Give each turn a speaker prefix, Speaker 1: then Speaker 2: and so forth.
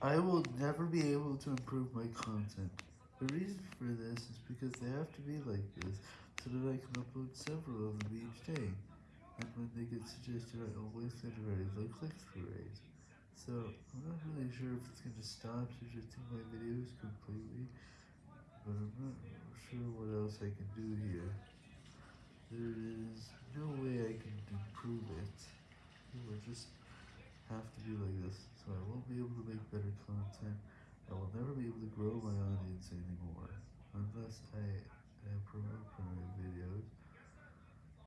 Speaker 1: I will never be able to improve my content. The reason for this is because they have to be like this, so that I can upload several of them each day, and when they get suggested I always get a very low click-through rate. So, I'm not really sure if it's going to stop suggesting my videos completely, but I'm not sure what else I can do here. There is no way I can improve it, it will just have to be like this, so I won't be able to make better content, I will never be able to grow my audience anymore, unless I, I promote.